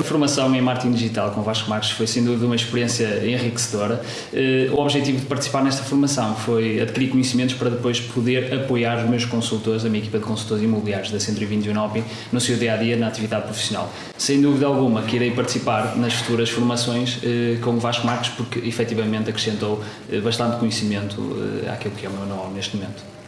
A formação em marketing digital com Vasco Marques foi sem dúvida uma experiência enriquecedora. Eh, o objetivo de participar nesta formação foi adquirir conhecimentos para depois poder apoiar os meus consultores, a minha equipa de consultores imobiliários da 120 Unoping, no seu dia a dia na atividade profissional. Sem dúvida alguma que irei participar nas futuras formações eh, com Vasco Marques porque efetivamente acrescentou eh, bastante conhecimento àquilo que é o meu nome neste momento.